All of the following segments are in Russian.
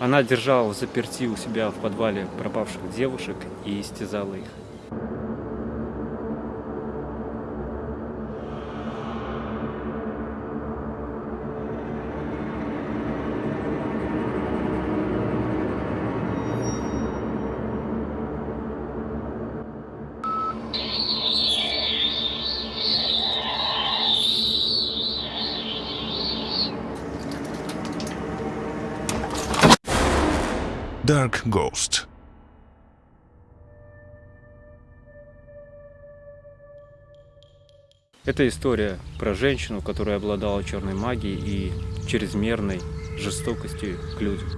Она держала в заперти у себя в подвале пропавших девушек и истязала их. Dark Ghost. Это история про женщину, которая обладала черной магией и чрезмерной жестокостью к людям.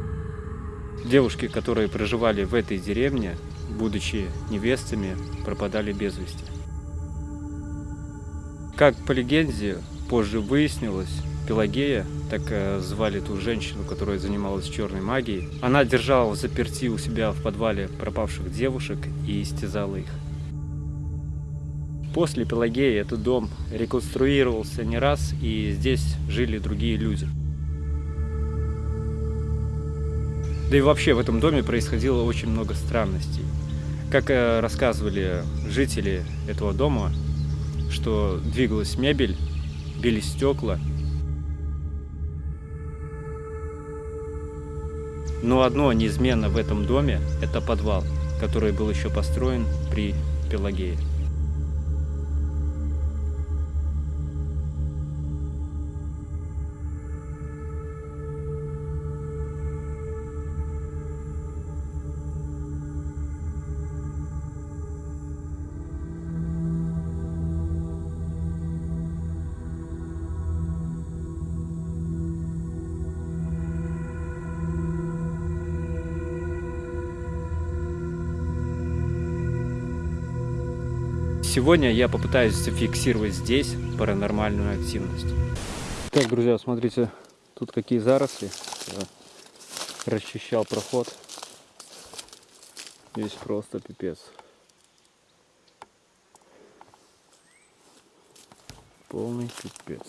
Девушки, которые проживали в этой деревне, будучи невестами, пропадали без вести. Как по легенде позже выяснилось, Пелагея, так э, звали ту женщину, которая занималась черной магией, она держала в заперти у себя в подвале пропавших девушек и истязала их. После Пелагеи этот дом реконструировался не раз, и здесь жили другие люди. Да и вообще в этом доме происходило очень много странностей. Как э, рассказывали жители этого дома, что двигалась мебель, били стекла, Но одно неизменно в этом доме – это подвал, который был еще построен при Пелагее. Сегодня я попытаюсь зафиксировать здесь паранормальную активность. Так, друзья, смотрите, тут какие заросли. Я расчищал проход. Здесь просто пипец. Полный пипец.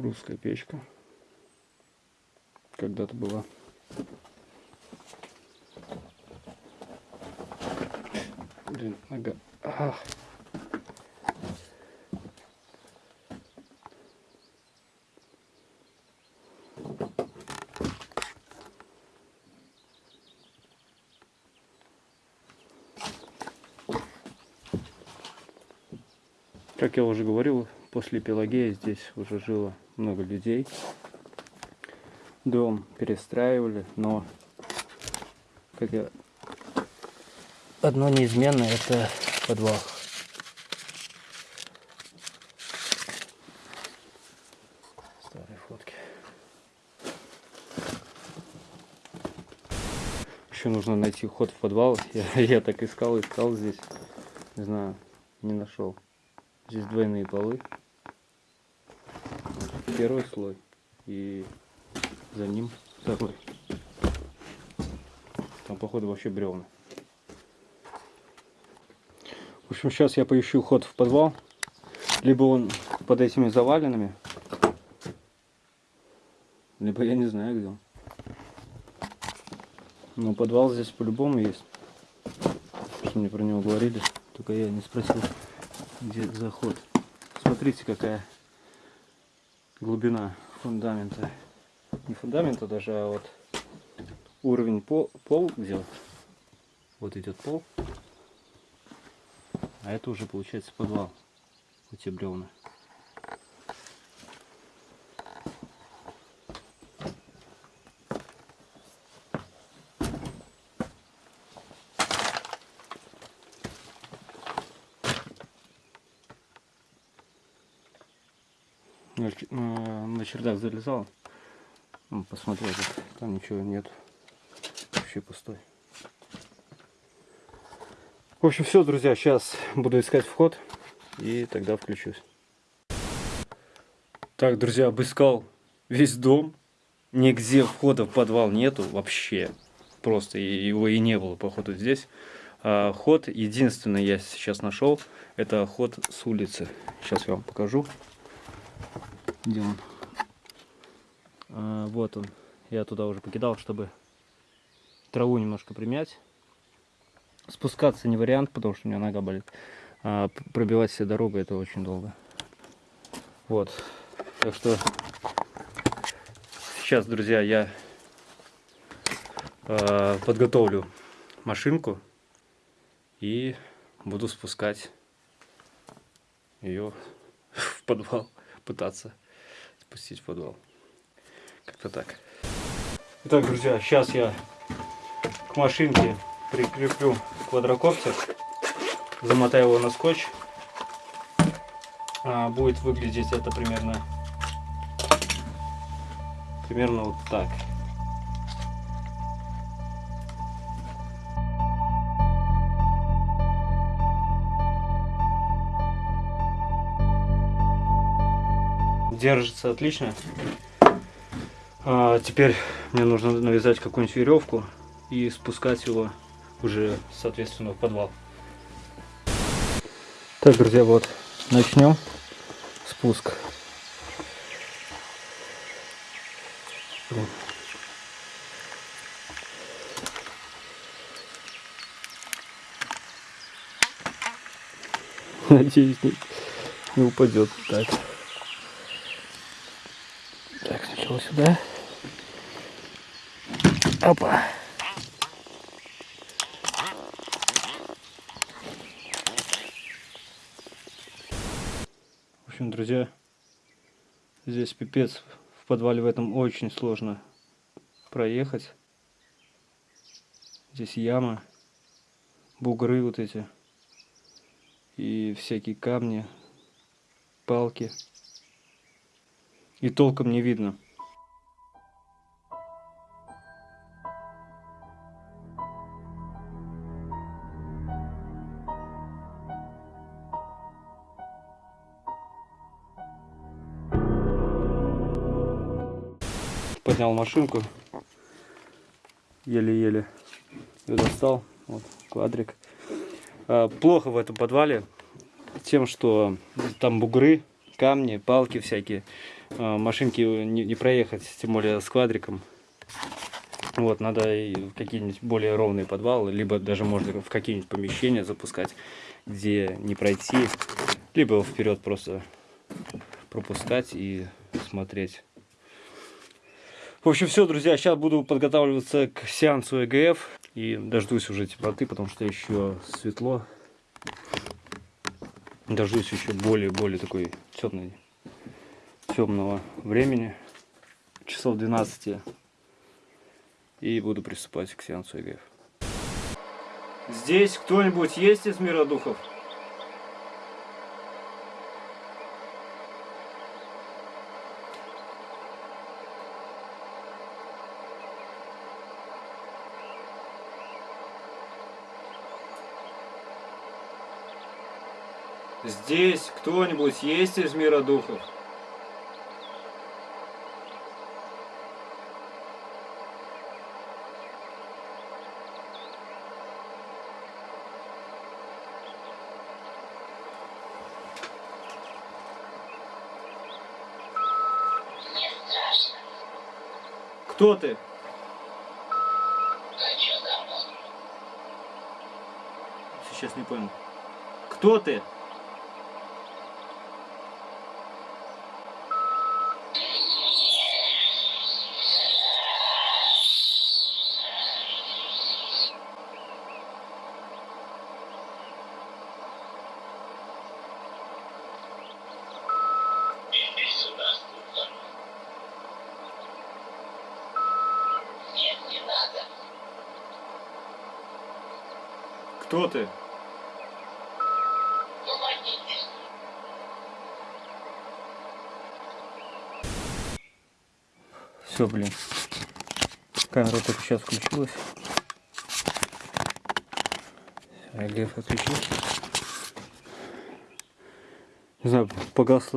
Русская печка. Когда-то была. Блин, нога. Ах. Как я уже говорил, после Пелагея здесь уже жило много людей. Дом перестраивали, но как я... одно неизменно это подвал. Старые фотки. Еще нужно найти ход в подвал. Я, я так искал, искал здесь. Не знаю, не нашел. Здесь двойные полы первый слой и за ним второй. Там походу вообще бревна. В общем, сейчас я поищу ход в подвал. Либо он под этими заваленными, либо я не знаю где он. Но подвал здесь по-любому есть. Что мне про него говорили, только я не спросил, где заход. Смотрите, какая глубина фундамента. Не фундамента даже, а вот уровень пол, пол где вот идет пол. А это уже получается подвал. Вот те бревна. На чердак залезал. Посмотрел, там ничего нет. Вообще пустой. В общем, все, друзья, сейчас буду искать вход и тогда включусь. Так, друзья, обыскал весь дом. Нигде входа в подвал нету вообще. Просто его и не было, походу, здесь. А, ход единственный я сейчас нашел. Это ход с улицы. Сейчас я вам покажу. Где он? А, вот он. Я туда уже покидал, чтобы траву немножко примять. Спускаться не вариант, потому что у меня нога болит. А пробивать себе дорогу это очень долго. Вот. Так что сейчас, друзья, я э, подготовлю машинку и буду спускать ее в подвал, пытаться спустить в подвал. Как-то так. Итак, друзья, сейчас я к машинке прикреплю квадрокоптер, замотаю его на скотч. А, будет выглядеть это примерно примерно вот так. Держится отлично. А, теперь мне нужно навязать какую-нибудь веревку и спускать его уже, соответственно, в подвал. Так, друзья, вот начнем спуск. Надеюсь, не, не упадет. Так. Сюда. Опа. В общем, друзья, здесь пипец. В подвале в этом очень сложно проехать. Здесь яма, бугры вот эти. И всякие камни, палки. И толком не видно. Поднял машинку. Еле-еле ее достал. Вот, квадрик. А, Плохо в этом подвале тем, что там бугры, камни, палки всякие. А, Машинки не, не проехать, тем более с квадриком. Вот, надо в какие-нибудь более ровные подвалы, либо даже можно в какие-нибудь помещения запускать, где не пройти, либо вперед просто пропускать и смотреть. В общем, все, друзья, сейчас буду подготавливаться к сеансу ЭГФ и дождусь уже теплоты, потому что еще светло. Дождусь еще более-более такой темной, темного времени, часов 12, и буду приступать к сеансу ЭГФ. Здесь кто-нибудь есть из мира духов? Здесь кто-нибудь есть из мира духов? Кто ты? Сейчас не понял. Кто ты? Кто ты? Помогите. Все, блин. Камера только сейчас включилась. АГФ отключился. Не знаю, погас,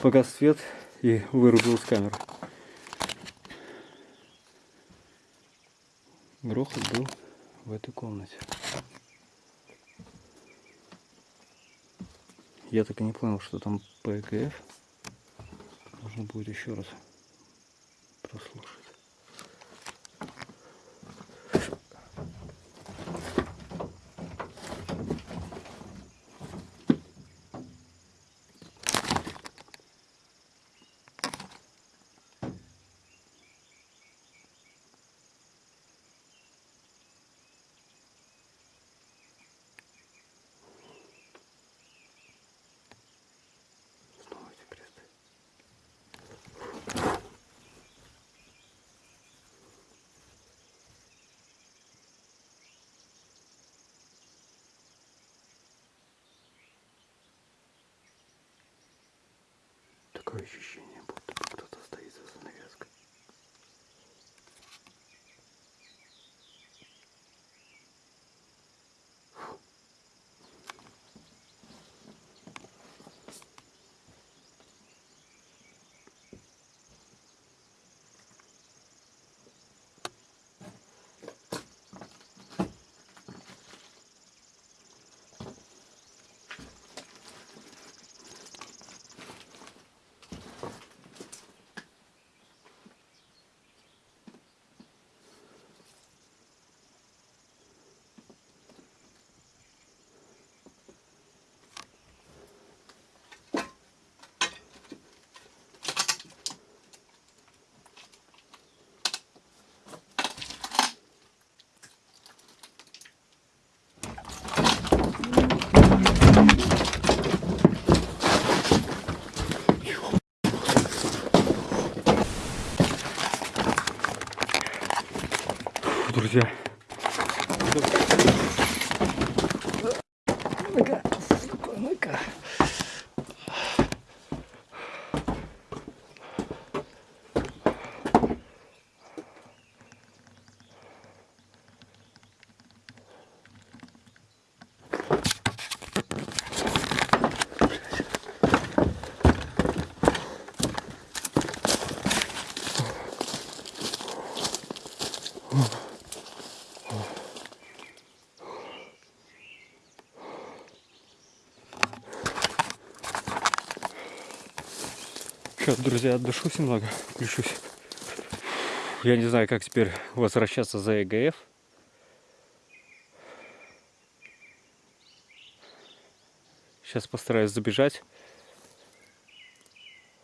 погас свет. и вырубил с камеры. Грохот был в этой комнате. Я так и не понял, что там ПГФ. Нужно будет еще раз прослушать. Такое ощущение, будто Сейчас, друзья, отдышусь немного, включусь. Я не знаю, как теперь возвращаться за ЕГФ. Сейчас постараюсь забежать,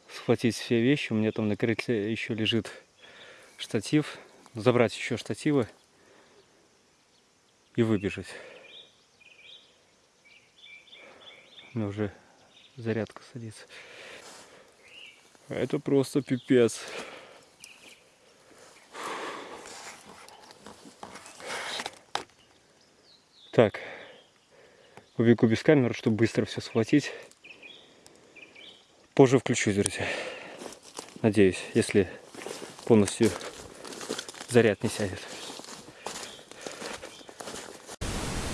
схватить все вещи. У меня там на крыльце еще лежит штатив. Забрать еще штативы и выбежать. У меня уже зарядка садится. Это просто пипец. Так, убегу без камеры, чтобы быстро все схватить. Позже включусь, друзья. Надеюсь, если полностью заряд не сядет.